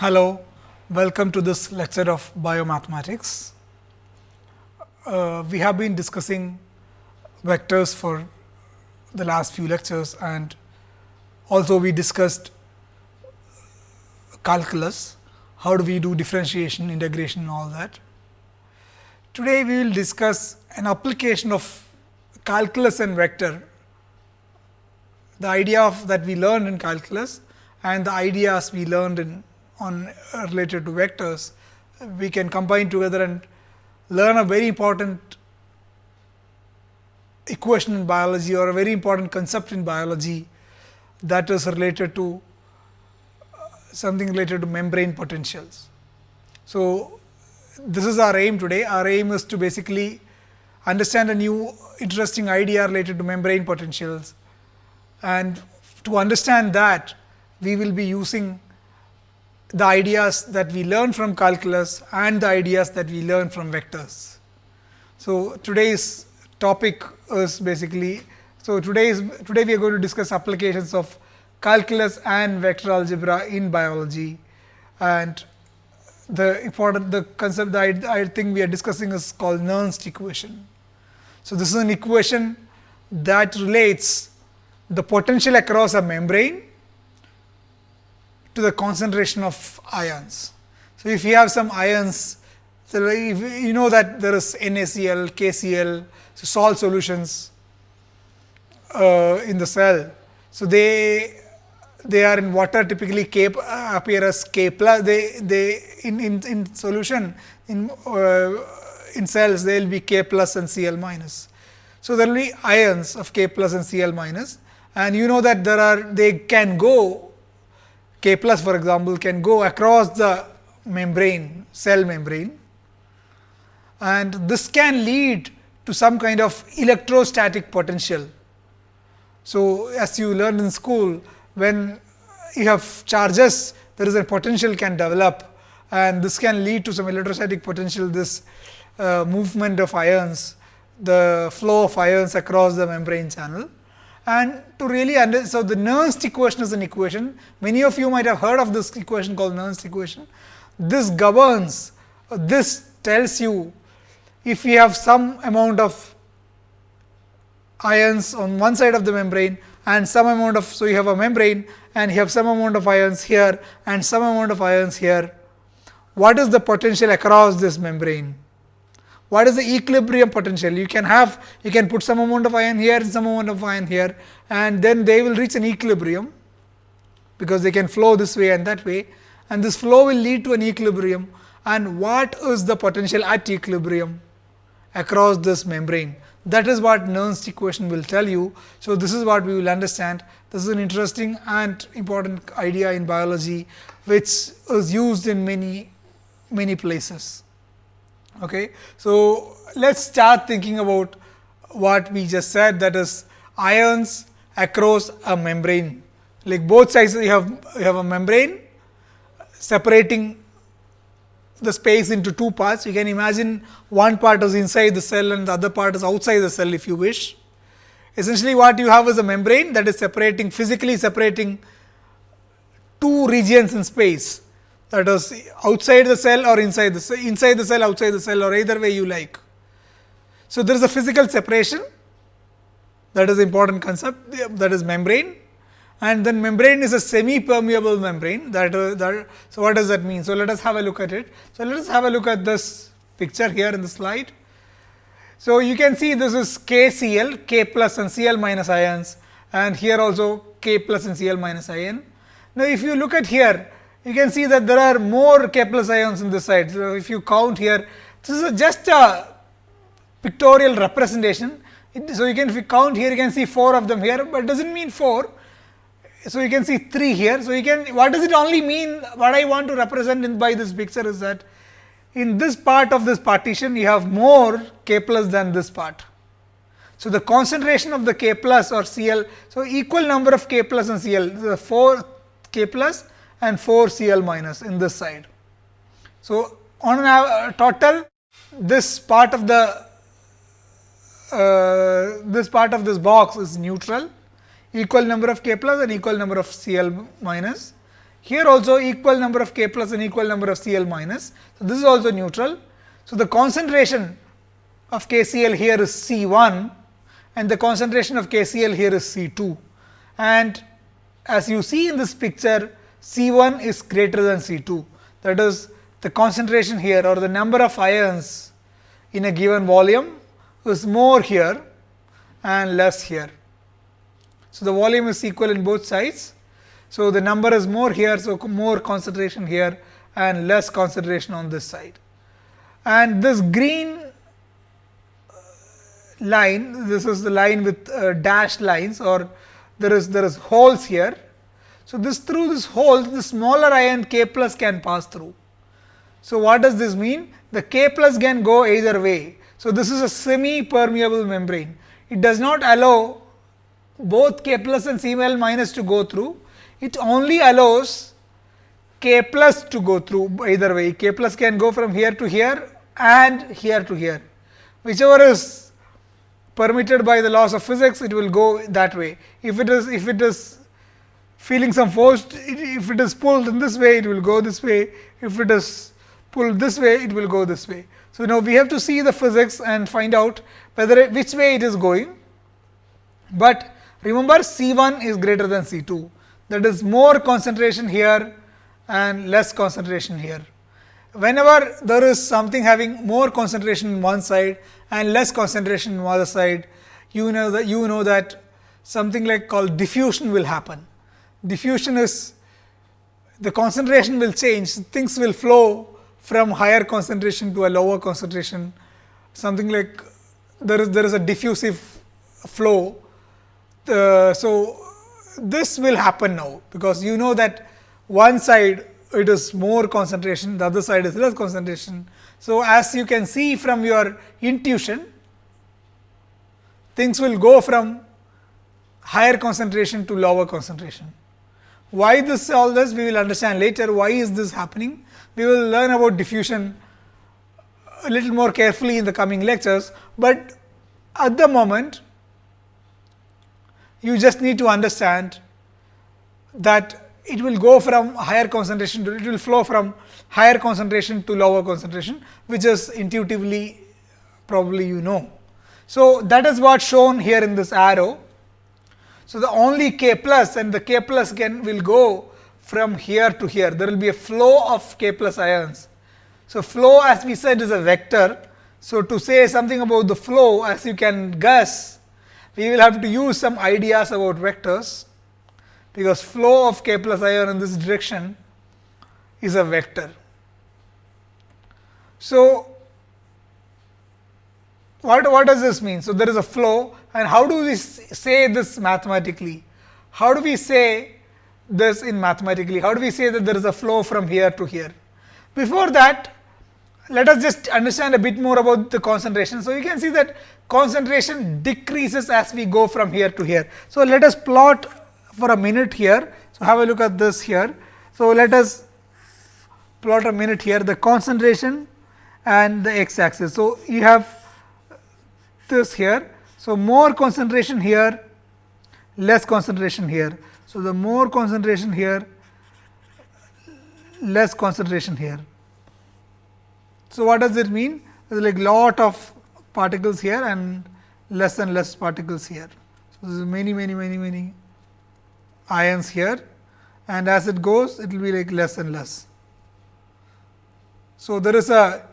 Hello, welcome to this lecture of biomathematics. Uh, we have been discussing vectors for the last few lectures and also we discussed calculus, how do we do differentiation, integration and all that. Today, we will discuss an application of calculus and vector, the idea of that we learned in calculus and the ideas we learned in on uh, related to vectors, we can combine together and learn a very important equation in biology or a very important concept in biology that is related to uh, something related to membrane potentials. So, this is our aim today. Our aim is to basically understand a new interesting idea related to membrane potentials and to understand that we will be using the ideas that we learn from calculus and the ideas that we learn from vectors. So, today's topic is basically, so today today we are going to discuss applications of calculus and vector algebra in biology and the important the concept that I, I think we are discussing is called Nernst equation. So, this is an equation that relates the potential across a membrane to the concentration of ions. So, if you have some ions, so you know that there is NaCl, KCl, so salt solutions uh, in the cell. So, they they are in water typically K uh, appear as K plus they they in, in, in solution in uh, in cells they will be K plus and Cl minus. So, there will be ions of K plus and Cl minus and you know that there are they can go K plus for example, can go across the membrane, cell membrane and this can lead to some kind of electrostatic potential. So, as you learn in school, when you have charges, there is a potential can develop and this can lead to some electrostatic potential, this uh, movement of ions, the flow of ions across the membrane channel. And to really understand, so the Nernst equation is an equation. Many of you might have heard of this equation called Nernst equation. This governs, uh, this tells you if we have some amount of ions on one side of the membrane and some amount of, so you have a membrane and you have some amount of ions here and some amount of ions here. What is the potential across this membrane? What is the equilibrium potential? You can have, you can put some amount of ion here, some amount of ion here and then they will reach an equilibrium because they can flow this way and that way and this flow will lead to an equilibrium and what is the potential at equilibrium across this membrane. That is what Nernst equation will tell you. So, this is what we will understand. This is an interesting and important idea in biology, which is used in many, many places. Okay. So, let us start thinking about what we just said that is ions across a membrane. Like both sides you have, you have a membrane separating the space into two parts. You can imagine one part is inside the cell and the other part is outside the cell if you wish. Essentially what you have is a membrane that is separating physically separating two regions in space that is outside the cell or inside the cell, inside the cell, outside the cell or either way you like. So, there is a physical separation. That is important concept. That is membrane. And then membrane is a semi permeable membrane. That, uh, that so what does that mean? So let us have a look at it. So let us have a look at this picture here in the slide. So you can see this is kcl k plus and cl minus ions. And here also k plus and cl minus ion. Now if you look at here you can see that there are more k plus ions in this side so if you count here this is just a pictorial representation so you can if you count here you can see four of them here but doesn't mean four so, you can see 3 here. So, you can what does it only mean what I want to represent in by this picture is that in this part of this partition you have more k plus than this part. So, the concentration of the k plus or Cl. So, equal number of k plus and Cl the 4 k plus and 4 Cl minus in this side. So, on an uh, total this part of the uh, this part of this box is neutral equal number of K plus and equal number of Cl minus. Here also equal number of K plus and equal number of Cl minus. So, this is also neutral. So, the concentration of KCl here is C1 and the concentration of KCl here is C2. And as you see in this picture, C1 is greater than C2. That is the concentration here or the number of ions in a given volume is more here and less here. So, the volume is equal in both sides. So, the number is more here. So, more concentration here and less concentration on this side. And this green uh, line, this is the line with uh, dashed lines or there is there is holes here. So, this through this hole the smaller ion k plus can pass through. So, what does this mean? The k plus can go either way. So, this is a semi permeable membrane. It does not allow both k plus and Cl minus to go through. It only allows k plus to go through either way. k plus can go from here to here and here to here. Whichever is permitted by the laws of physics, it will go that way. If it is if it is feeling some force, if it is pulled in this way, it will go this way. If it is pulled this way, it will go this way. So, now we have to see the physics and find out whether which way it is going, but remember C 1 is greater than C 2 that is more concentration here and less concentration here. Whenever there is something having more concentration in one side and less concentration in the other side, you know that you know that something like called diffusion will happen. Diffusion is the concentration will change, things will flow from higher concentration to a lower concentration, something like there is there is a diffusive flow. Uh, so, this will happen now, because you know that one side it is more concentration, the other side is less concentration. So, as you can see from your intuition, things will go from higher concentration to lower concentration. Why this all this we will understand later why is this happening. We will learn about diffusion a little more carefully in the coming lectures, but at the moment you just need to understand that it will go from higher concentration to it will flow from higher concentration to lower concentration, which is intuitively probably you know. So, that is what shown here in this arrow. So, the only k plus and the k plus can will go from here to here, there will be a flow of k plus ions. So, flow as we said is a vector. So, to say something about the flow as you can guess, we will have to use some ideas about vectors because flow of k plus ion in this direction is a vector. So, what, what does this mean? So, there is a flow and how do we say this mathematically? How do we say this in mathematically? How do we say that there is a flow from here to here? Before that, let us just understand a bit more about the concentration. So, you can see that concentration decreases as we go from here to here. So, let us plot for a minute here. So, have a look at this here. So, let us plot a minute here the concentration and the x axis. So, you have this here. So, more concentration here, less concentration here. So, the more concentration here, less concentration here. So, what does it mean? There is like lot of particles here and less and less particles here. So, there is many many many many ions here and as it goes it will be like less and less. So, there is a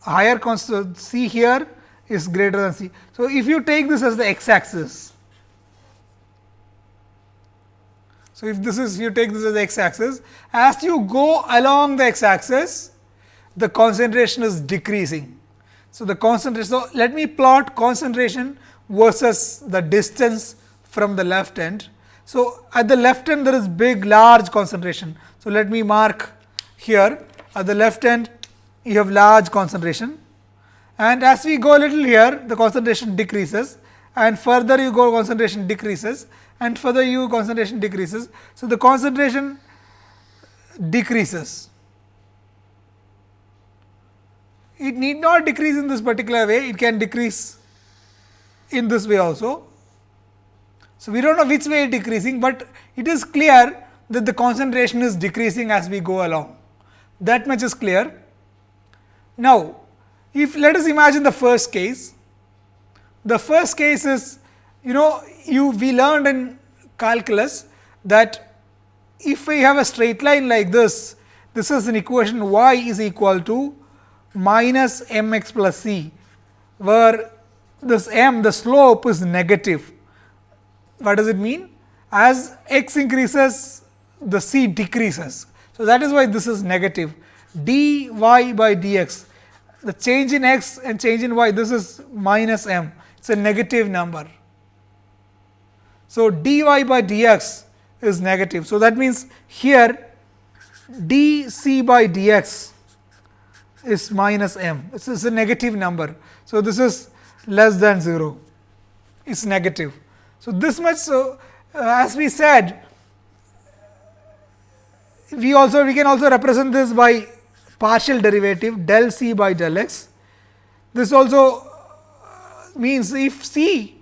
higher constant C here is greater than C. So, if you take this as the x axis, so if this is you take this as the x axis, as you go along the x axis, the concentration is decreasing. So, the concentration, so let me plot concentration versus the distance from the left end. So, at the left end there is big large concentration. So, let me mark here at the left end you have large concentration and as we go a little here the concentration decreases and further you go concentration decreases and further you concentration decreases. So, the concentration decreases. It need not decrease in this particular way, it can decrease in this way also. So, we do not know which way it decreasing, but it is clear that the concentration is decreasing as we go along. That much is clear. Now, if let us imagine the first case, the first case is you know you we learned in calculus that if we have a straight line like this, this is an equation y is equal to minus m x plus c, where this m the slope is negative. What does it mean? As x increases the c decreases. So, that is why this is negative d y by d x the change in x and change in y this is minus m it is a negative number. So, dy by dx is negative. So, that means here dc by dx is minus m this is a negative number. So, this is less than 0 is negative. So, this much so uh, as we said we also we can also represent this by partial derivative del c by del x. This also means if c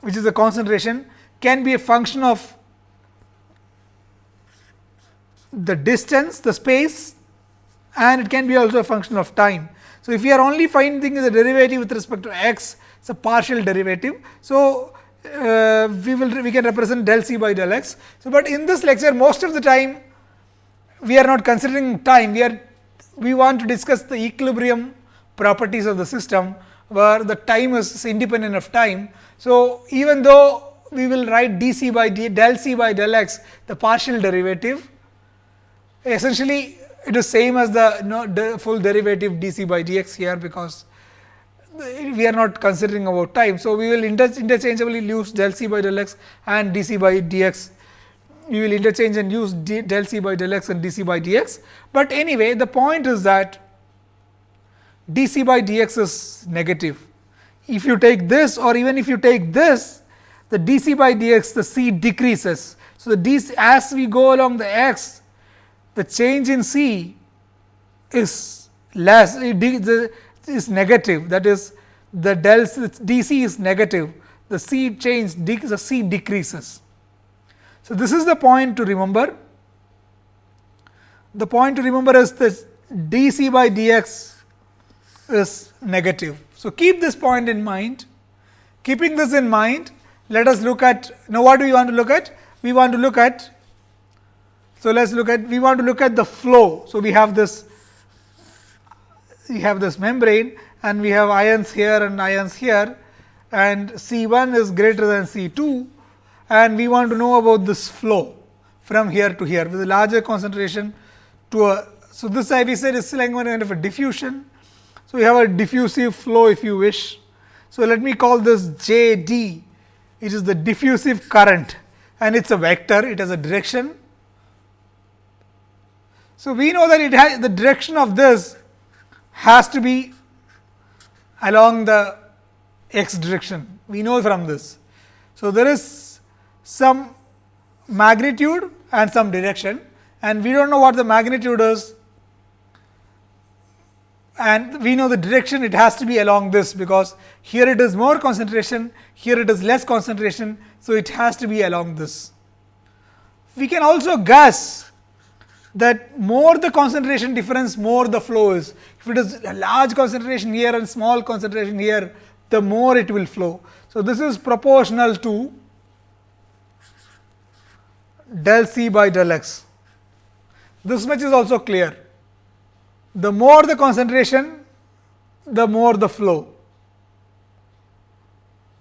which is the concentration can be a function of the distance, the space and it can be also a function of time. So, if we are only finding the derivative with respect to x, it is a partial derivative. So, uh, we will we can represent del c by del x. So, but in this lecture most of the time we are not considering time, we are we want to discuss the equilibrium properties of the system where the time is independent of time. So, even though we will write d c by d, del c by del x the partial derivative essentially it is same as the no, the full derivative d c by d x here because we are not considering about time. So, we will inter interchangeably use del c by del x and d c by d x. We will interchange and use d, del c by del x and d c by d x. But anyway, the point is that d c by d x is negative. If you take this or even if you take this, the d c by d x the c decreases. So, the dc as we go along the x, the change in c is less, is negative that is the del d c is negative the c change the c decreases. So, this is the point to remember the point to remember is this d c by d x is negative. So, keep this point in mind keeping this in mind let us look at now what do we want to look at we want to look at so let us look at we want to look at the flow. So, we have this we have this membrane and we have ions here and ions here and C 1 is greater than C 2 and we want to know about this flow from here to here with a larger concentration to a. So, this I we said is like one kind of a diffusion. So, we have a diffusive flow if you wish. So, let me call this J D it is the diffusive current and it is a vector it has a direction. So, we know that it has the direction of this has to be along the x direction. We know from this. So, there is some magnitude and some direction and we do not know what the magnitude is and we know the direction it has to be along this because here it is more concentration, here it is less concentration. So, it has to be along this. We can also guess that more the concentration difference, more the flow is. If it is a large concentration here and small concentration here, the more it will flow. So, this is proportional to del C by del x. This much is also clear. The more the concentration, the more the flow.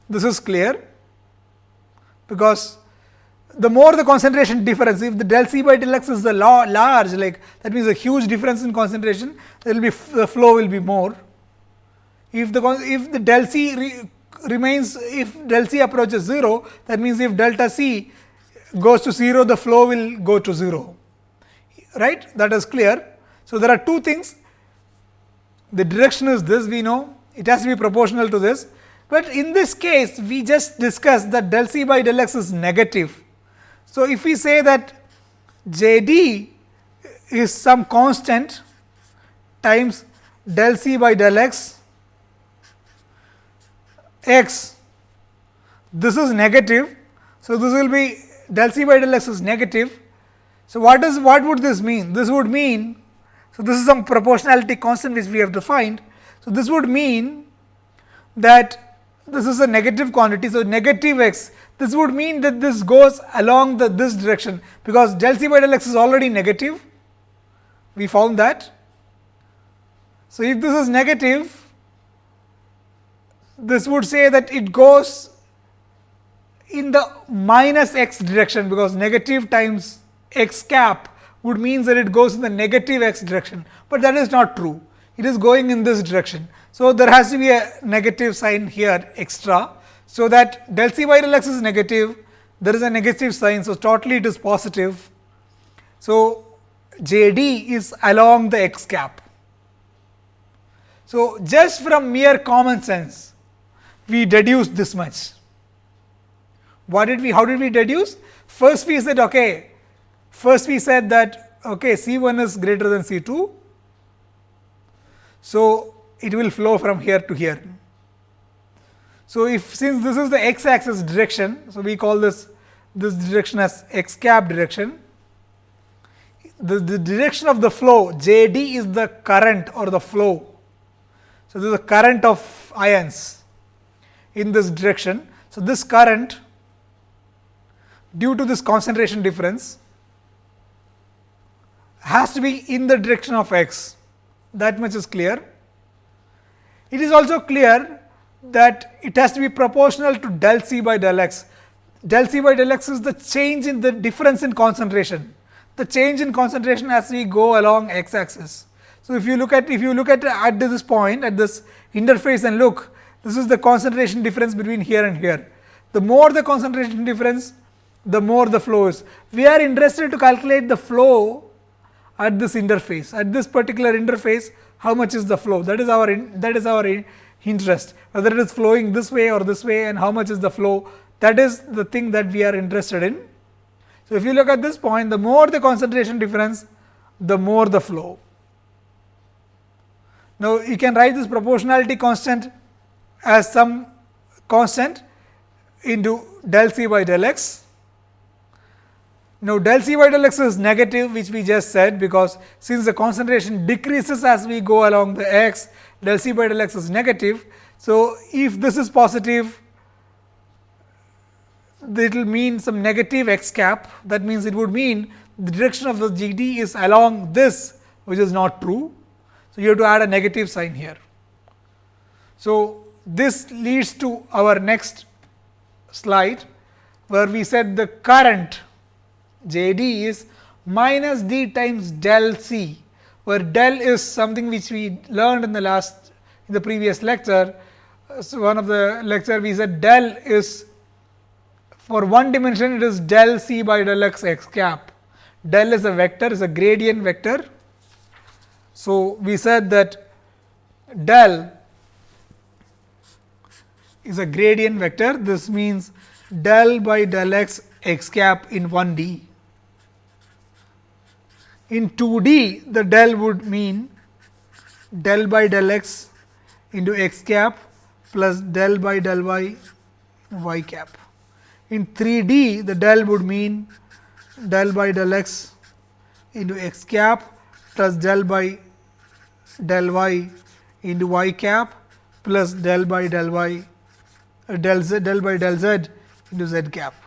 This is clear because the more the concentration difference, if the del C by del x is the large, like that means a huge difference in concentration, there will be the flow will be more. If the if the del C re, remains, if del C approaches 0, that means if delta C goes to 0, the flow will go to 0, right? That is clear. So, there are two things. The direction is this, we know it has to be proportional to this, but in this case, we just discussed that del C by del x is negative so, if we say that J d is some constant times del c by del x x this is negative. So, this will be del c by del x is negative. So, what is what would this mean? This would mean, so this is some proportionality constant which we have defined. So, this would mean that this is a negative quantity. So, negative x this would mean that this goes along the this direction, because del c by del x is already negative we found that. So, if this is negative this would say that it goes in the minus x direction, because negative times x cap would mean that it goes in the negative x direction, but that is not true. It is going in this direction. So, there has to be a negative sign here extra. So, that del c by del x is negative, there is a negative sign. So, totally it is positive. So, J d is along the x cap. So, just from mere common sense, we deduce this much. What did we, how did we deduce? First we said, okay, first we said that okay, C 1 is greater than C 2. So, it will flow from here to here. So, if since this is the x axis direction, so we call this this direction as x cap direction. The, the direction of the flow J d is the current or the flow. So, this is the current of ions in this direction. So, this current due to this concentration difference has to be in the direction of x that much is clear. It is also clear that it has to be proportional to del c by del x. Del c by del x is the change in the difference in concentration, the change in concentration as we go along x axis. So, if you look at if you look at at this point at this interface and look this is the concentration difference between here and here. The more the concentration difference the more the flow is. We are interested to calculate the flow at this interface at this particular interface how much is the flow that is our in, that is our in, interest whether it is flowing this way or this way and how much is the flow that is the thing that we are interested in. So, if you look at this point the more the concentration difference the more the flow. Now, you can write this proportionality constant as some constant into del c by del x. Now, del c by del x is negative which we just said, because since the concentration decreases as we go along the x del c by del x is negative. So, if this is positive it will mean some negative x cap that means it would mean the direction of the G d is along this which is not true. So, you have to add a negative sign here. So, this leads to our next slide where we said the current J d is minus d times del c where del is something which we learned in the last in the previous lecture. So, one of the lecture we said del is for one dimension it is del c by del x x cap. Del is a vector is a gradient vector. So, we said that del is a gradient vector. This means del by del x x cap in 1 d. In 2 d, the del would mean del by del x into x cap plus del by del y y cap. In 3 d, the del would mean del by del x into x cap plus del by del y into y cap plus del by del y del z del by del z into z cap.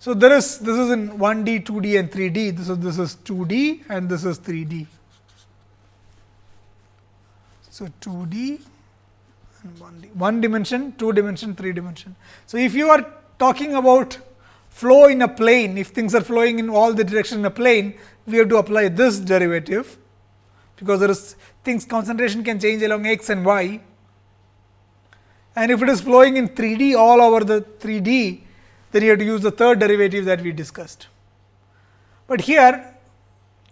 So, there is this is in 1 d, 2 d and 3 d. This is this is 2 d and this is 3 d. So, 2 d and 1 d, 1 dimension, 2 dimension, 3 dimension. So, if you are talking about flow in a plane, if things are flowing in all the direction in a plane, we have to apply this derivative, because there is things concentration can change along x and y. And if it is flowing in 3 d all over the 3 d, then you have to use the third derivative that we discussed. But here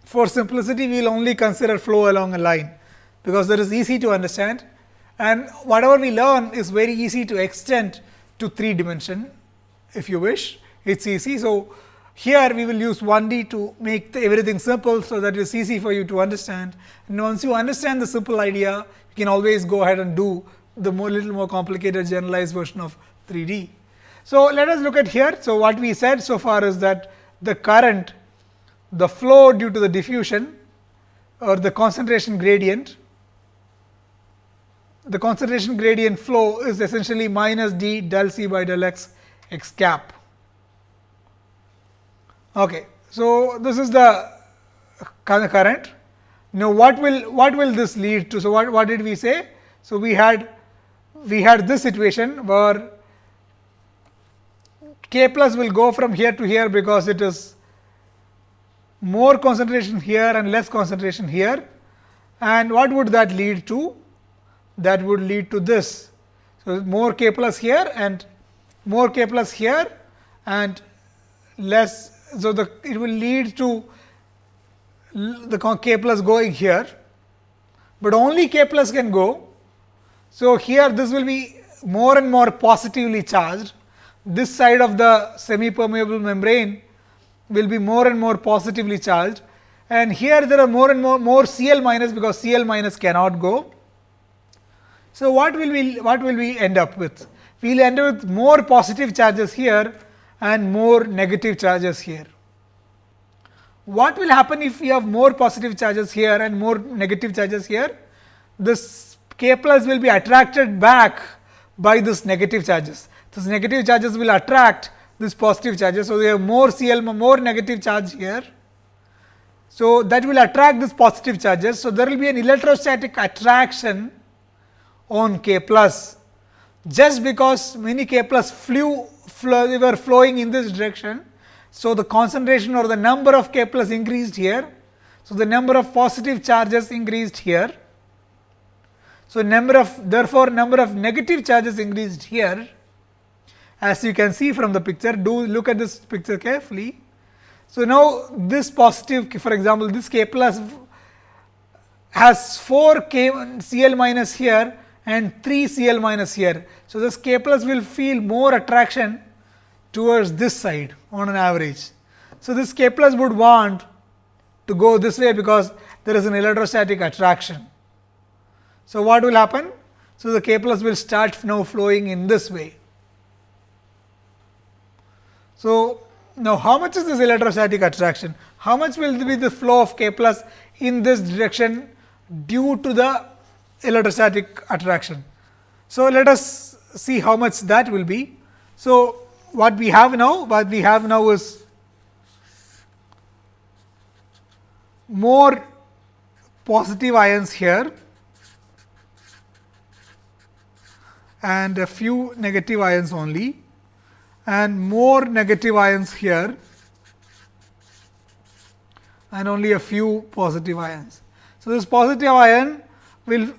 for simplicity we will only consider flow along a line, because that is easy to understand and whatever we learn is very easy to extend to 3 dimension if you wish it is easy. So, here we will use 1 D to make everything simple. So, that it is easy for you to understand and once you understand the simple idea you can always go ahead and do the more little more complicated generalized version of 3 D. So, let us look at here. So, what we said so far is that the current, the flow due to the diffusion or the concentration gradient, the concentration gradient flow is essentially minus d del c by del x x cap. Okay. So, this is the current. Now, what will what will this lead to? So, what, what did we say? So, we had we had this situation where k plus will go from here to here because it is more concentration here and less concentration here. And what would that lead to? That would lead to this. So, more k plus here and more k plus here and less. So, the it will lead to the k plus going here, but only k plus can go. So, here this will be more and more positively charged this side of the semi permeable membrane will be more and more positively charged and here there are more and more more Cl minus because Cl minus cannot go. So, what will we what will we end up with? We will end up with more positive charges here and more negative charges here. What will happen if we have more positive charges here and more negative charges here? This k plus will be attracted back by this negative charges. These negative charges will attract this positive charges. So, we have more Cl more negative charge here. So, that will attract this positive charges. So, there will be an electrostatic attraction on K plus just because many K plus flew flow, were flowing in this direction. So, the concentration or the number of K plus increased here. So, the number of positive charges increased here. So, number of therefore, number of negative charges increased here as you can see from the picture do look at this picture carefully. So, now this positive for example, this k plus has 4 k Cl minus here and 3 Cl minus here. So, this k plus will feel more attraction towards this side on an average. So, this k plus would want to go this way because there is an electrostatic attraction. So, what will happen? So, the k plus will start now flowing in this way. So, now how much is this electrostatic attraction? How much will be the flow of K plus in this direction due to the electrostatic attraction? So, let us see how much that will be. So, what we have now, what we have now is more positive ions here and a few negative ions only and more negative ions here and only a few positive ions. So, this positive ion will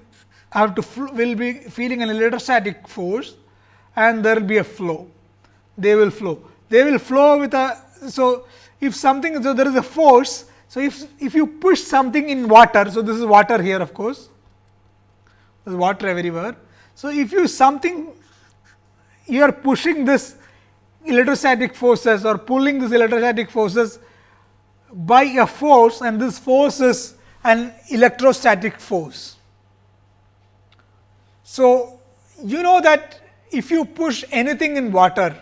have to will be feeling an electrostatic force and there will be a flow. They will flow. They will flow with a. So, if something so there is a force. So, if if you push something in water. So, this is water here of course, there is water everywhere. So, if you something you are pushing this electrostatic forces or pulling these electrostatic forces by a force and this force is an electrostatic force. So, you know that if you push anything in water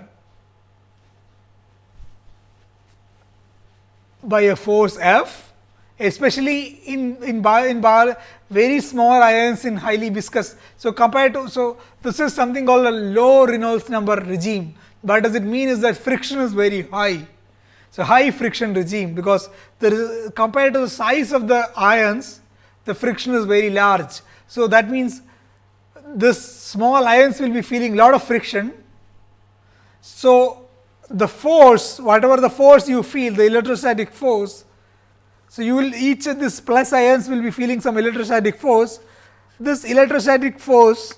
by a force F, especially in in bar, in bar very small ions in highly viscous. So, compared to so this is something called a low Reynolds number regime. What does it mean is that friction is very high. So, high friction regime because there is compared to the size of the ions, the friction is very large. So, that means this small ions will be feeling lot of friction. So, the force whatever the force you feel the electrostatic force. So, you will each of these plus ions will be feeling some electrostatic force. This electrostatic force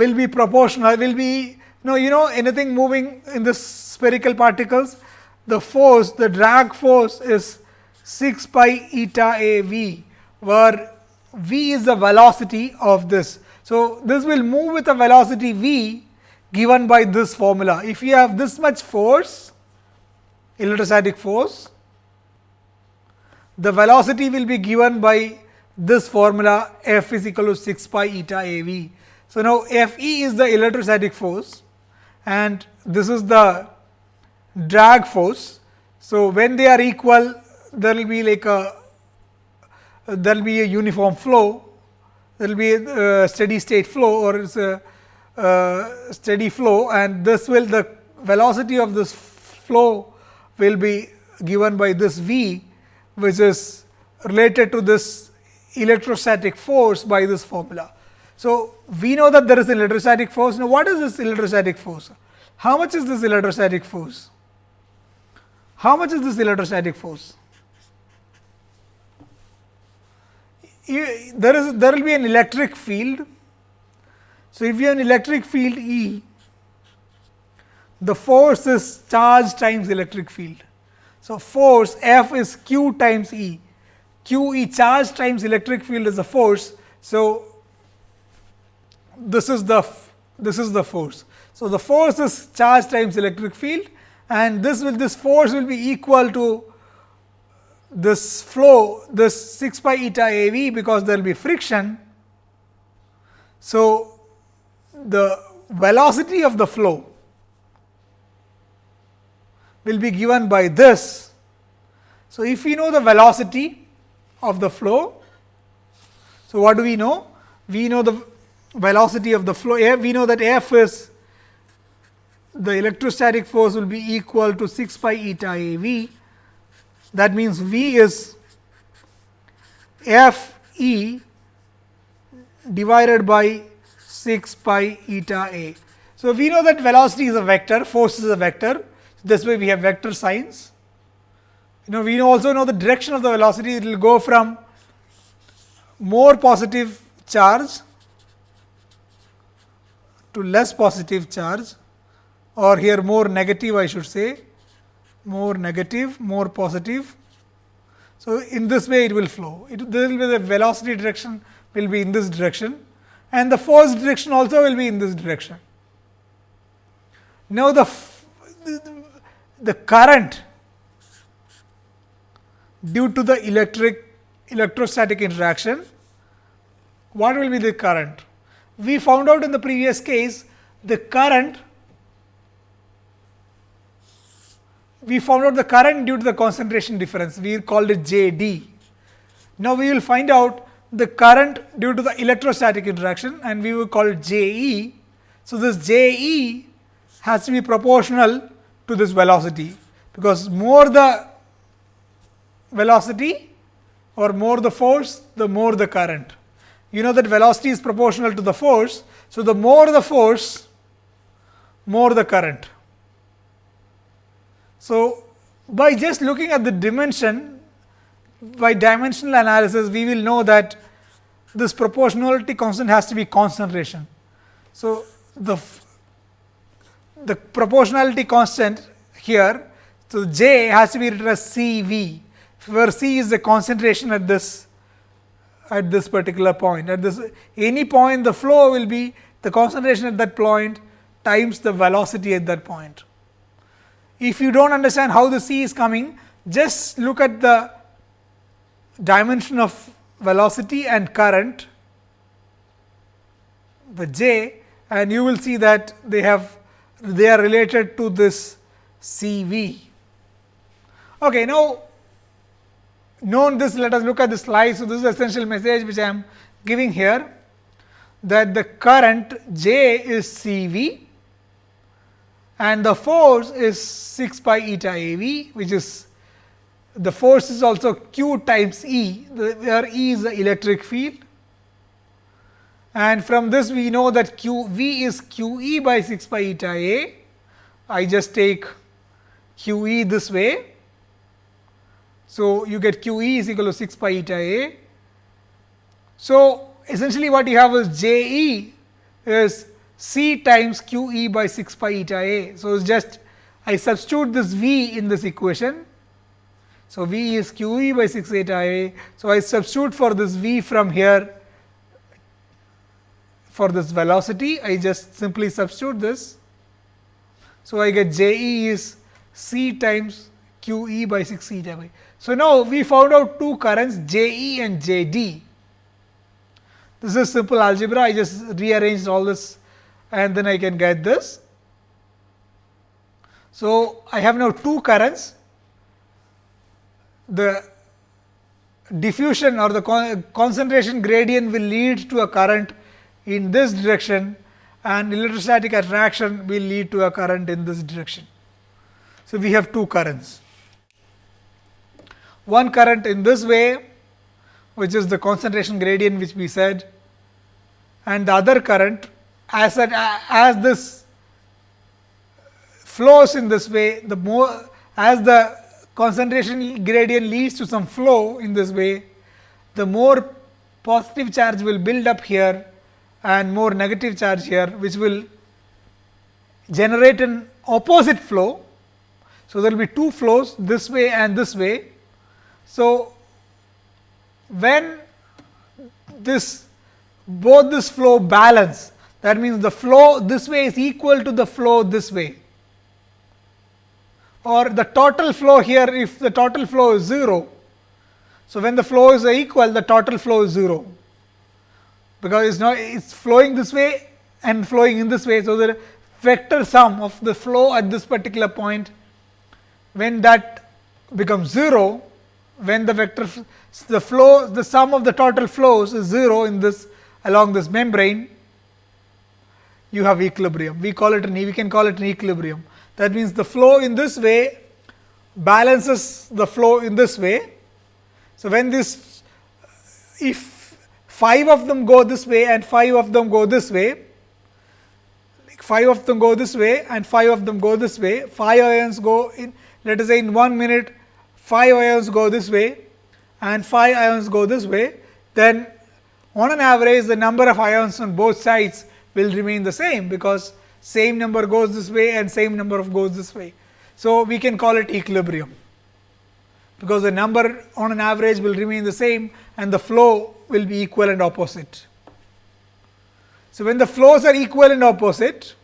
will be proportional will be no you know anything moving in this spherical particles the force the drag force is 6 pi eta a v where v is the velocity of this. So, this will move with a velocity v given by this formula. If you have this much force electrostatic force the velocity will be given by this formula f is equal to 6 pi eta a v So, now F e is the electrostatic force and this is the drag force. So, when they are equal there will be like a there will be a uniform flow, there will be a steady state flow or it's a uh, steady flow and this will the velocity of this flow will be given by this V which is related to this electrostatic force by this formula. So, we know that there is an electrostatic force. Now, what is this electrostatic force? How much is this electrostatic force? How much is this electrostatic force? There is there will be an electric field. So, if you have an electric field E, the force is charge times electric field. So, force F is q times E, q E charge times electric field is the force. So, this is the this is the force. So, the force is charge times electric field and this will this force will be equal to this flow this 6 pi eta a v because there will be friction. So, the velocity of the flow will be given by this. So, if we know the velocity of the flow, so what do we know? We know the velocity of the flow, we know that F is the electrostatic force will be equal to 6 pi eta a v. That means, V is F e divided by 6 pi eta a. So, we know that velocity is a vector, force is a vector. This way we have vector signs. You know, we also know the direction of the velocity, it will go from more positive charge to less positive charge or here more negative I should say, more negative, more positive. So, in this way it will flow, it there will be the velocity direction will be in this direction and the force direction also will be in this direction. Now, the, the current due to the electric electrostatic interaction, what will be the current? We found out in the previous case the current we found out the current due to the concentration difference we called it J d. Now, we will find out the current due to the electrostatic interaction and we will call it J e. So, this J e has to be proportional to this velocity, because more the velocity or more the force, the more the current. You know that velocity is proportional to the force. So, the more the force, more the current. So, by just looking at the dimension, by dimensional analysis, we will know that this proportionality constant has to be concentration. So, the the proportionality constant here, so J has to be written as C V, where C is the concentration at this at this particular point. At this any point, the flow will be the concentration at that point times the velocity at that point. If you do not understand how the C is coming, just look at the dimension of velocity and current, the J and you will see that they have they are related to this C v. Okay, now, known this let us look at the slide. So, this is the essential message which I am giving here that the current J is C v and the force is 6 pi eta a v which is the force is also q times E, where E is the electric field. And from this we know that q v is q e by 6 pi eta a. I just take q e this way. So, you get q e is equal to 6 pi eta a. So, essentially what you have is J e is c times q e by 6 pi eta a. So, it's just I substitute this v in this equation. So, v is q e by 6 eta a. So, I substitute for this v from here for this velocity I just simply substitute this. So, I get J e is c times q e by 6 eta a. So, now we found out two currents J e and J d. This is simple algebra. I just rearranged all this and then I can get this. So, I have now two currents. The diffusion or the con concentration gradient will lead to a current in this direction and electrostatic attraction will lead to a current in this direction. So, we have two currents. One current in this way which is the concentration gradient which we said and the other current as, as this flows in this way the more as the concentration gradient leads to some flow in this way the more positive charge will build up here and more negative charge here which will generate an opposite flow. So, there will be two flows this way and this way. So, when this both this flow balance that means the flow this way is equal to the flow this way or the total flow here if the total flow is 0. So, when the flow is equal the total flow is 0 because it is not it is flowing this way and flowing in this way. So, the vector sum of the flow at this particular point when that becomes 0 when the vector the flow the sum of the total flows is 0 in this along this membrane you have equilibrium. We call it an we can call it an equilibrium. That means the flow in this way balances the flow in this way. So when this if 5 of them go this way and 5 of them go this way 5 of them go this way and 5 of them go this way 5 ions go in let us say in 1 minute 5 ions go this way and 5 ions go this way, then on an average the number of ions on both sides will remain the same, because same number goes this way and same number of goes this way. So, we can call it equilibrium, because the number on an average will remain the same and the flow will be equal and opposite. So, when the flows are equal and opposite,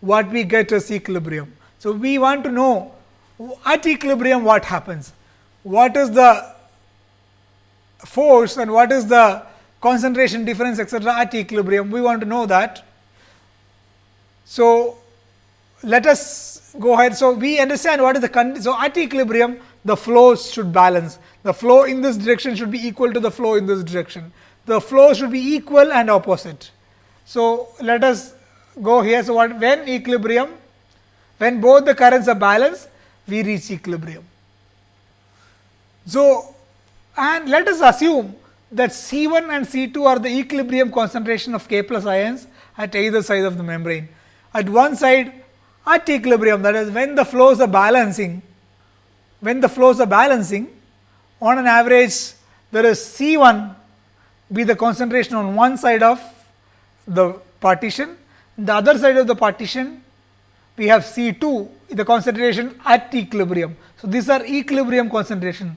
what we get is equilibrium. So, we want to know at equilibrium what happens, what is the force and what is the concentration difference etcetera at equilibrium, we want to know that. So, let us go ahead. So, we understand what is the so at equilibrium the flows should balance, the flow in this direction should be equal to the flow in this direction, the flow should be equal and opposite. So, let us go here. So, what when equilibrium, when both the currents are balanced, we reach equilibrium. So, and let us assume that C 1 and C 2 are the equilibrium concentration of K plus ions at either side of the membrane. At one side at equilibrium that is when the flows are balancing, when the flows are balancing on an average there is C 1 be the concentration on one side of the partition the other side of the partition we have C 2 the concentration at equilibrium. So, these are equilibrium concentration.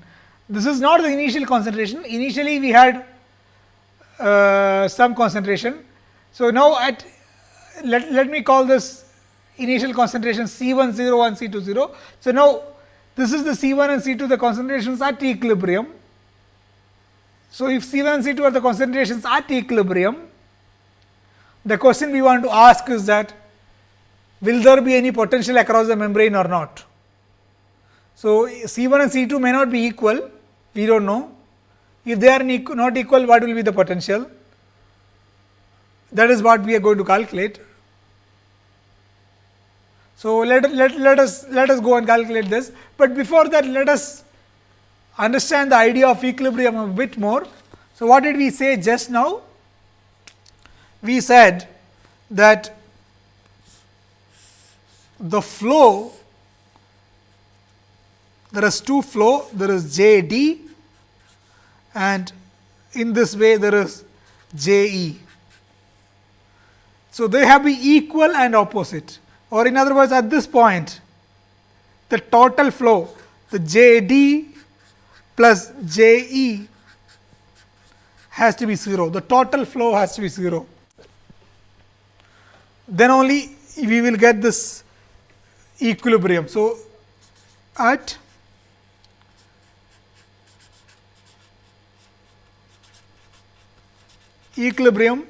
This is not the initial concentration, initially we had uh, some concentration. So, now at let, let me call this initial concentration C 1 0 and C 2 0. So, now this is the C 1 and C 2 the concentrations at equilibrium. So, if C 1 and C 2 are the concentrations at equilibrium, the question we want to ask is that will there be any potential across the membrane or not. So, C 1 and C 2 may not be equal, we do not know. If they are not equal, what will be the potential? That is what we are going to calculate. So, let, let, let us let us go and calculate this, but before that let us understand the idea of equilibrium a bit more. So, what did we say just now? We said that the flow there is two flow there is J D and in this way there is J E. So, they have be equal and opposite. Or in other words at this point the total flow the J D plus J E has to be 0 the total flow has to be 0 then only we will get this equilibrium. So, at equilibrium,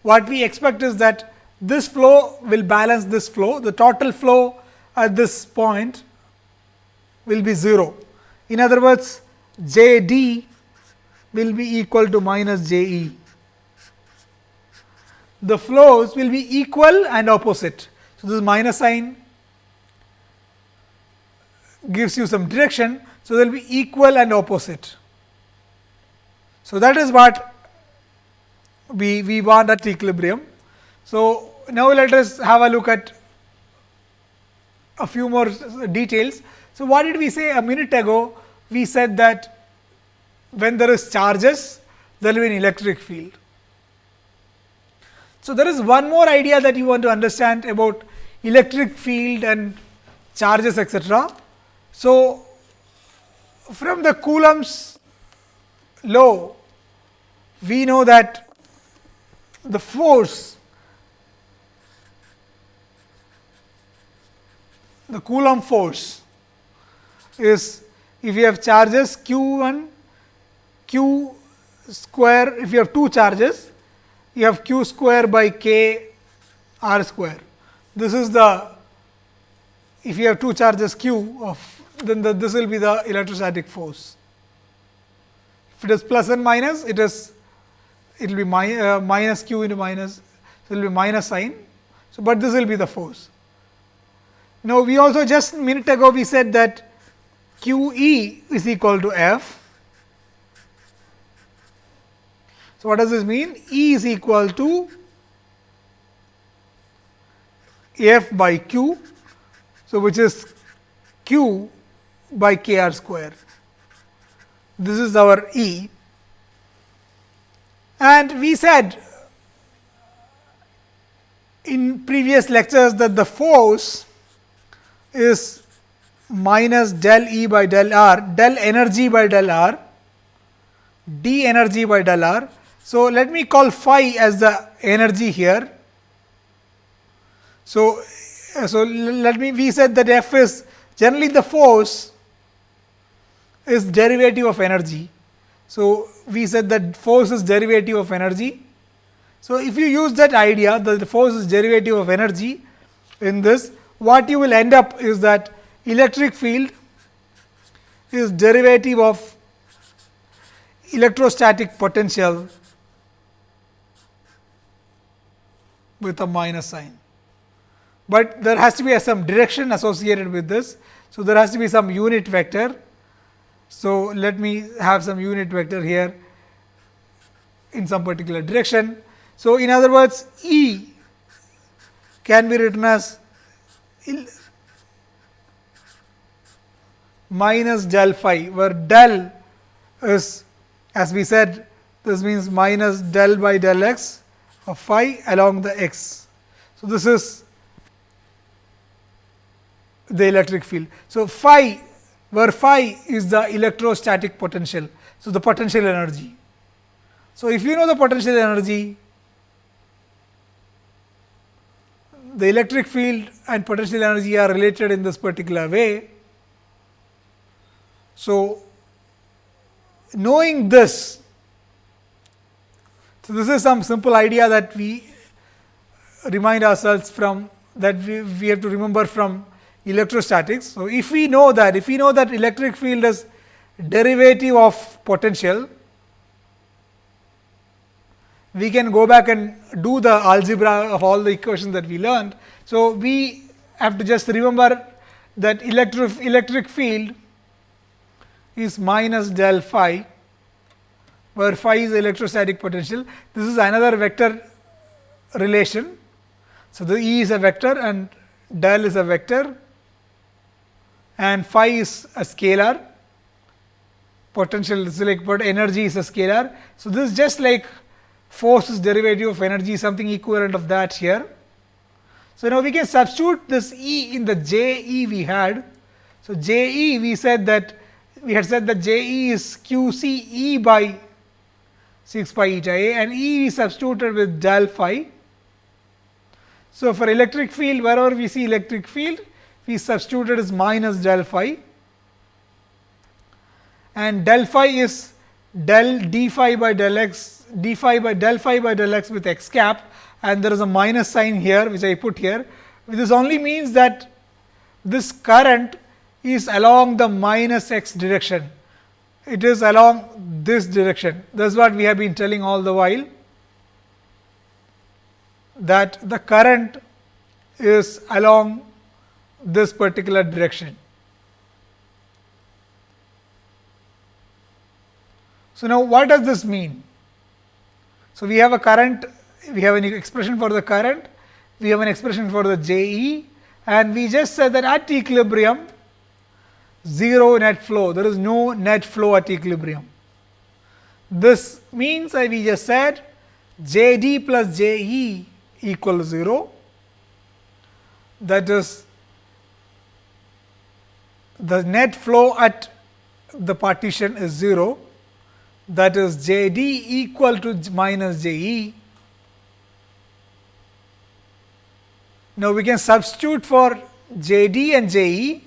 what we expect is that this flow will balance this flow, the total flow at this point will be 0. In other words, J d will be equal to minus J e. The flows will be equal and opposite. So, this minus sign gives you some direction. So, they will be equal and opposite. So, that is what we, we want at equilibrium. So, now let us have a look at a few more details. So, what did we say a minute ago? We said that when there is charges, there will be an electric field. So, there is one more idea that you want to understand about electric field and charges etc. So, from the Coulomb's law, we know that the force the Coulomb force is if you have charges q 1 q square if you have two charges you have q square by k r square. This is the if you have two charges q of then the, this will be the electrostatic force. If it is plus and minus it is it will be uh, minus q into minus so it will be minus sign. So, but this will be the force. Now, we also just minute ago we said that q e is equal to f. So, what does this mean? E is equal to f by q. So, which is q by k r square. This is our E and we said in previous lectures that the force is minus del E by del R, del energy by del R, d energy by del R. So, let me call phi as the energy here. So, so let me we said that F is generally the force is derivative of energy. So, we said that force is derivative of energy. So, if you use that idea that the force is derivative of energy in this what you will end up is that electric field is derivative of electrostatic potential with a minus sign. But there has to be some direction associated with this. So, there has to be some unit vector. So, let me have some unit vector here in some particular direction. So, in other words E can be written as minus del phi, where del is as we said this means minus del by del x of phi along the x. So, this is the electric field. So, phi where phi is the electrostatic potential. So, the potential energy. So, if you know the potential energy the electric field and potential energy are related in this particular way. So, knowing this, so this is some simple idea that we remind ourselves from that we, we have to remember from electrostatics. So, if we know that if we know that electric field is derivative of potential, we can go back and do the algebra of all the equations that we learned. So, we have to just remember that electric, electric field is minus del phi, where phi is electrostatic potential. This is another vector relation. So, the E is a vector and del is a vector and phi is a scalar potential is like but energy is a scalar. So, this is just like force is derivative of energy something equivalent of that here. So, now we can substitute this E in the J E we had. So, J E we said that we had said that J E is Q C E by 6 pi eta A and E we substituted with del phi. So, for electric field wherever we see electric field we substituted as minus del phi and del phi is del d phi by del x d phi by del phi by del x with x cap and there is a minus sign here which I put here. This only means that this current is along the minus x direction. It is along this direction. That is what we have been telling all the while that the current is along this particular direction. So, now what does this mean? So, we have a current, we have an expression for the current, we have an expression for the J E and we just said that at equilibrium 0 net flow, there is no net flow at equilibrium. This means that we just said J D plus J E equals 0 that is the net flow at the partition is 0 that is J D equal to minus J E. Now, we can substitute for J D and J E.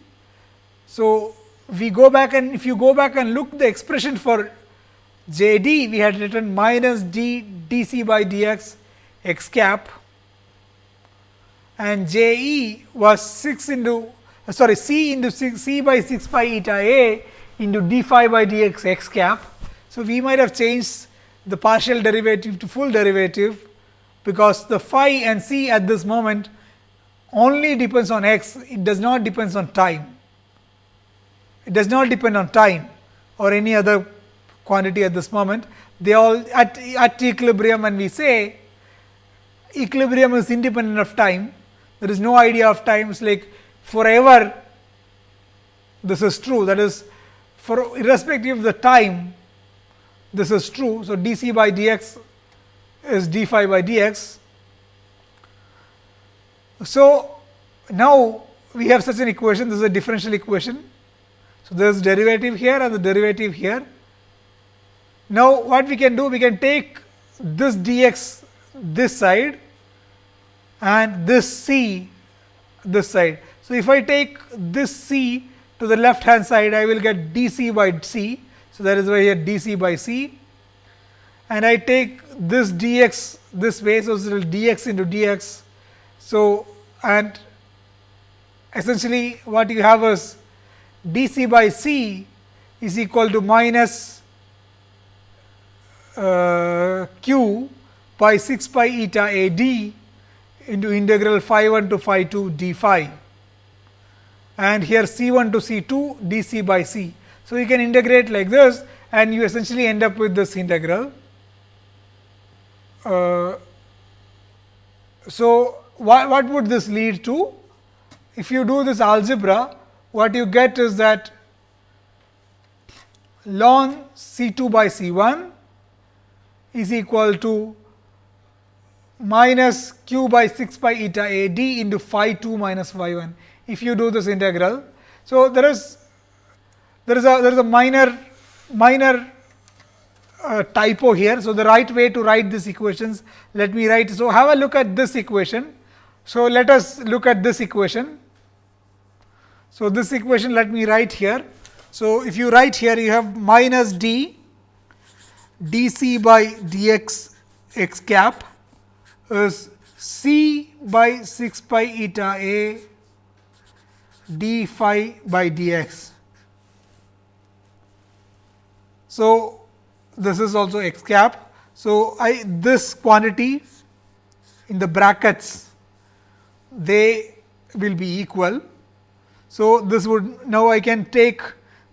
So, we go back and if you go back and look the expression for J D, we had written minus d d c by d x x cap and J E was 6 into sorry C into 6 C by 6 pi eta A into d phi by d x x cap. So, we might have changed the partial derivative to full derivative, because the phi and C at this moment only depends on x, it does not depends on time. It does not depend on time or any other quantity at this moment. They all at, at equilibrium when we say equilibrium is independent of time, there is no idea of time, it is like forever this is true that is for irrespective of the time this is true. So, d c by d x is d phi by d x. So, now we have such an equation this is a differential equation. So, there is derivative here and the derivative here. Now, what we can do we can take this d x this side and this c this side. So, if I take this c to the left hand side I will get d c by c. So, that is why here d c by c and I take this d x this way. So, it will d x into d x. So, and essentially what you have is d c by c is equal to minus uh, q by 6 pi eta a d into integral phi 1 to phi 2 d phi and here c 1 to c 2 d c by c. So, you can integrate like this and you essentially end up with this integral. Uh, so, what would this lead to? If you do this algebra, what you get is that ln C 2 by C 1 is equal to minus q by 6 pi eta a d into phi 2 minus phi 1 if you do this integral. So, there is there is a there is a minor minor uh, typo here. So, the right way to write these equations let me write. So, have a look at this equation. So, let us look at this equation. So, this equation let me write here. So, if you write here you have minus d d c by d x x cap is c by 6 pi eta a d phi by d x. So, this is also x cap. So, I this quantity in the brackets they will be equal. So, this would now I can take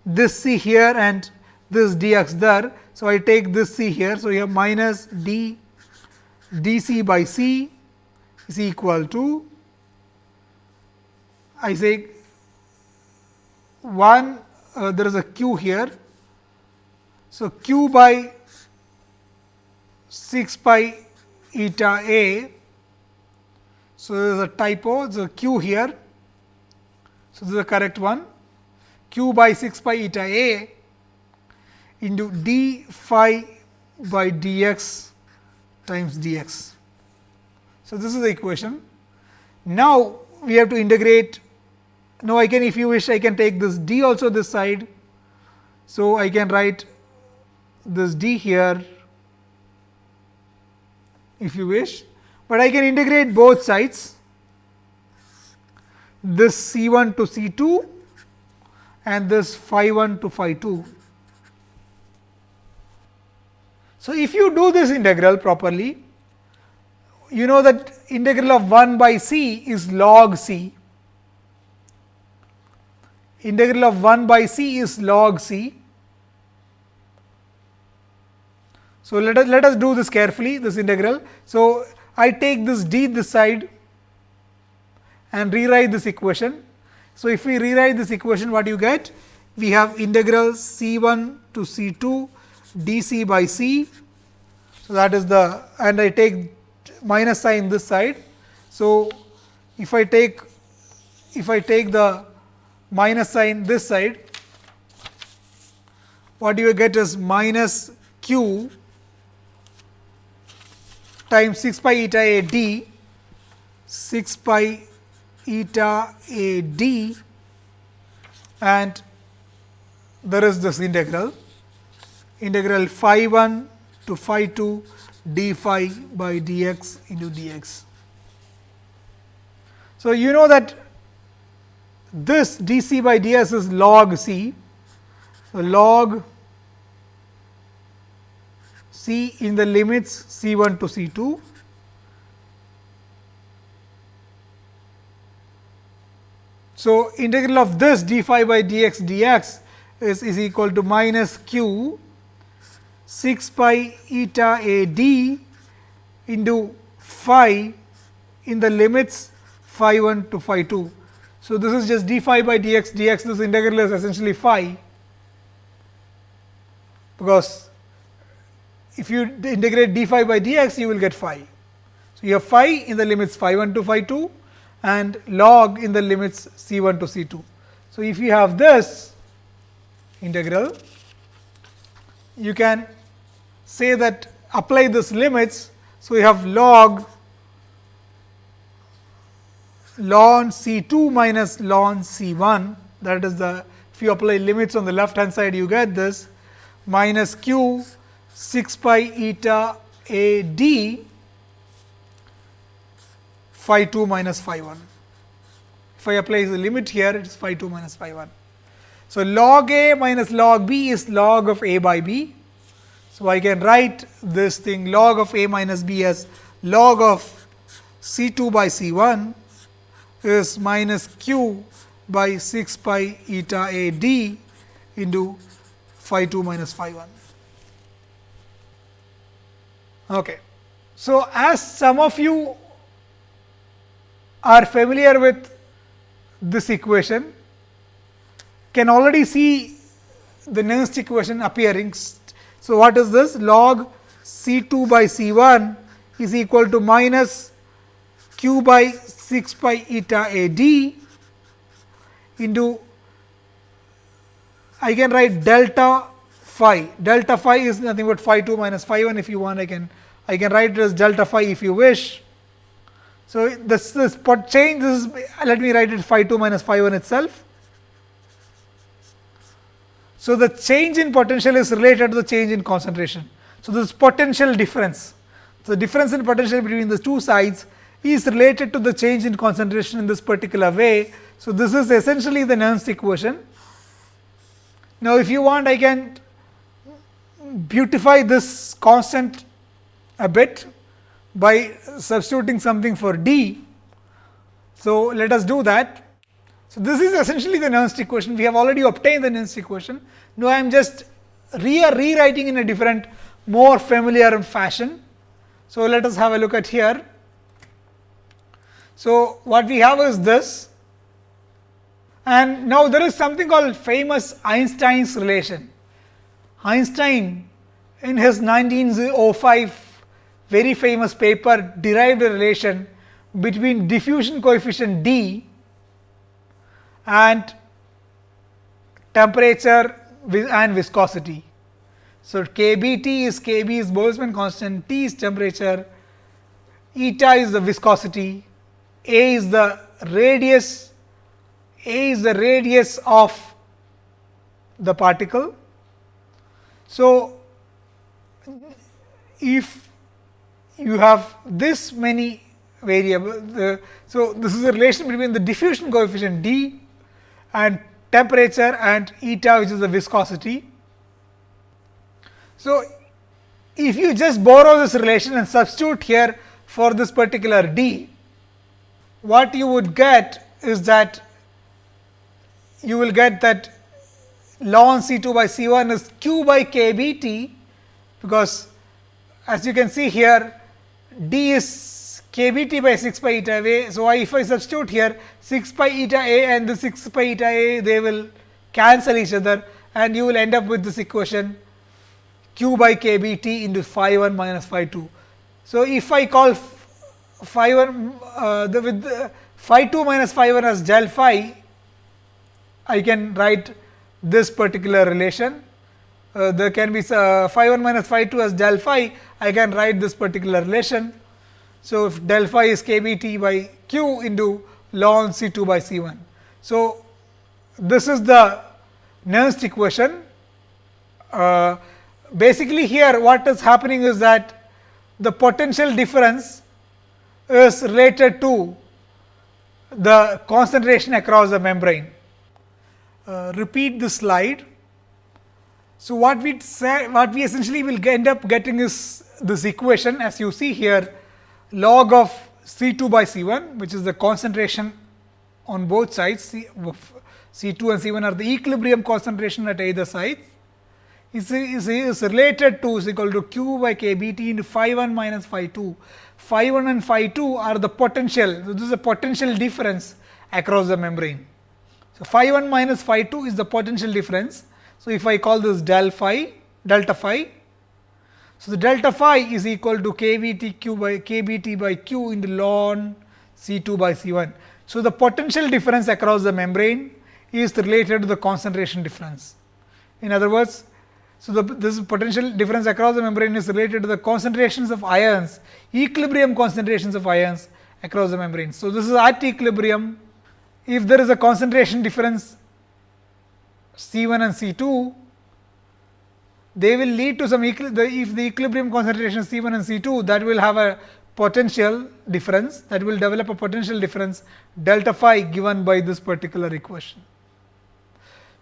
this c here and this d x there. So, I take this c here. So, you have minus d d c by c is equal to I say 1 uh, there is a q here so, q by 6 pi eta a. So, there is a typo, a q here. So, this is the correct one q by 6 pi eta a into d phi by dx times dx. So, this is the equation. Now, we have to integrate. Now, I can if you wish I can take this d also this side. So, I can write this d here if you wish, but I can integrate both sides this C 1 to C 2 and this phi 1 to phi 2. So, if you do this integral properly, you know that integral of 1 by c is log c, integral of 1 by c is log c. So, let us let us do this carefully this integral. So, I take this d this side and rewrite this equation. So, if we rewrite this equation what do you get? We have integral c 1 to c 2 d c by c. So, that is the and I take minus sign this side. So, if I take if I take the minus sign this side, what do you get is minus q times 6 pi eta a d 6 pi eta a d and there is this integral integral phi 1 to phi 2 d phi by dx into dx. So, you know that this d c by ds is log c. So, log c in the limits c 1 to c 2 So, integral of this d phi by dx dx is, is equal to minus q 6 pi eta a d into phi in the limits phi 1 to phi 2. So, this is just d phi by dx dx this integral is essentially phi because if you integrate d phi by dx you will get phi. So, you have phi in the limits phi 1 to phi 2 and log in the limits c 1 to c 2. So, if you have this integral, you can say that apply this limits. So, you have log ln c 2 minus ln c 1 that is the if you apply limits on the left hand side you get this minus q 6 pi eta a d phi 2 minus phi 1. If I apply the limit here, it is phi 2 minus phi 1. So, log a minus log b is log of a by b. So, I can write this thing log of a minus b as log of c 2 by c 1 is minus q by 6 pi eta a d into phi 2 minus phi 1. Okay. So, as some of you are familiar with this equation can already see the Nernst equation appearing. So, what is this log C 2 by C 1 is equal to minus q by 6 pi eta a d into I can write delta phi. Delta phi is nothing but phi 2 minus phi 1 if you want I can I can write it as delta phi if you wish so, this, this pot change this is let me write it phi 2 minus phi 1 itself. So, the change in potential is related to the change in concentration. So, this potential difference. So, the difference in potential between the two sides is related to the change in concentration in this particular way. So, this is essentially the Nernst equation. Now, if you want I can beautify this constant a bit by substituting something for d. So, let us do that. So, this is essentially the Nernst equation. We have already obtained the Nernst equation. Now, I am just re rewriting in a different more familiar fashion. So, let us have a look at here. So, what we have is this and now there is something called famous Einstein's relation. Einstein in his 1905 very famous paper derived a relation between diffusion coefficient d and temperature and viscosity. So, kBT is kB is Boltzmann constant, T is temperature, eta is the viscosity, A is the radius, A is the radius of the particle. So, if you have this many variable. so, this is a relation between the diffusion coefficient d and temperature and eta which is the viscosity. So, if you just borrow this relation and substitute here for this particular d, what you would get is that you will get that ln C 2 by C 1 is q by k b t, because as you can see here d is k b t by 6 pi eta a. So, I, if I substitute here 6 pi eta a and the 6 pi eta a they will cancel each other and you will end up with this equation q by k b t into phi 1 minus phi 2. So, if I call phi 1 uh, the with the phi 2 minus phi 1 as del phi, I can write this particular relation. Uh, there can be uh, phi 1 minus phi 2 as del phi, I can write this particular relation. So, if del phi is k b t by q into ln C 2 by C 1. So, this is the Nernst equation. Uh, basically, here what is happening is that the potential difference is related to the concentration across the membrane. Uh, repeat the slide. So, what we say what we essentially will end up getting is this equation as you see here log of C 2 by C 1 which is the concentration on both sides C, C 2 and C 1 are the equilibrium concentration at either side is, is, is related to is equal to q by k b t into phi 1 minus phi 2. Phi 1 and phi 2 are the potential, so this is a potential difference across the membrane. So, phi 1 minus phi 2 is the potential difference. So, if I call this del phi delta phi. So, the delta phi is equal to k v t q by k b t by q in the ln C 2 by C 1. So, the potential difference across the membrane is related to the concentration difference. In other words, so, the, this potential difference across the membrane is related to the concentrations of ions, equilibrium concentrations of ions across the membrane. So, this is at equilibrium if there is a concentration difference C 1 and C 2, they will lead to some the, if the equilibrium concentration C 1 and C 2 that will have a potential difference that will develop a potential difference delta phi given by this particular equation.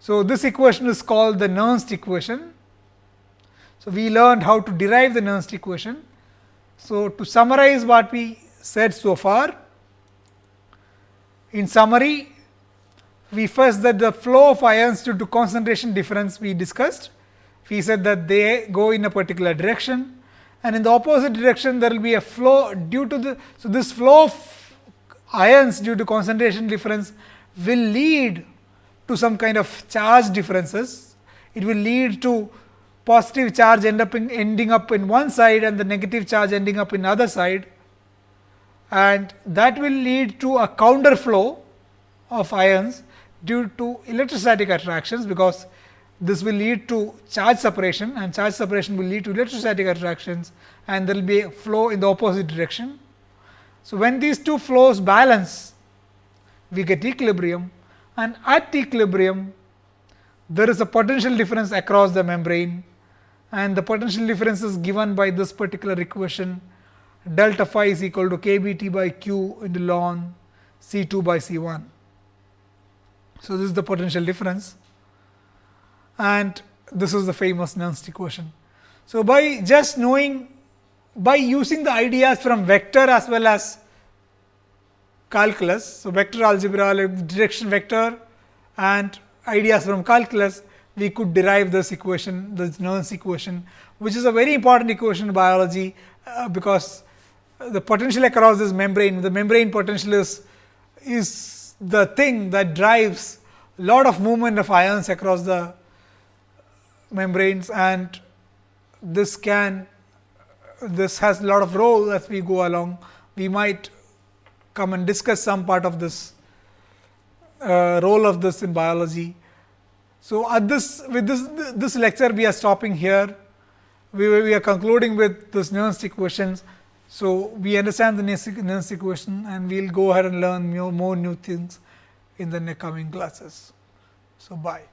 So, this equation is called the Nernst equation. So, we learned how to derive the Nernst equation. So, to summarize what we said so far, in summary, we first that the flow of ions due to concentration difference we discussed. We said that they go in a particular direction and in the opposite direction there will be a flow due to the. So, this flow of ions due to concentration difference will lead to some kind of charge differences. It will lead to positive charge end up in, ending up in one side and the negative charge ending up in other side and that will lead to a counter flow of ions due to electrostatic attractions, because this will lead to charge separation and charge separation will lead to electrostatic attractions and there will be a flow in the opposite direction. So, when these two flows balance we get equilibrium and at equilibrium there is a potential difference across the membrane and the potential difference is given by this particular equation delta phi is equal to k b t by q into ln C 2 by C 1. So, this is the potential difference and this is the famous Nernst equation. So, by just knowing by using the ideas from vector as well as calculus. So, vector algebra, like direction vector and ideas from calculus, we could derive this equation, this Nernst equation, which is a very important equation in biology, uh, because the potential across this membrane, the membrane potential is, is the thing that drives a lot of movement of ions across the membranes and this can this has a lot of role as we go along. We might come and discuss some part of this uh, role of this in biology. So, at this with this this lecture we are stopping here. We, we are concluding with this Nernst equations. So, we understand the Nernst equation and we will go ahead and learn more, more new things in the coming classes. So, bye.